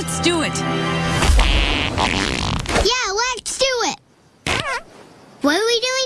Let's do it. Yeah, let's do it. What do we do?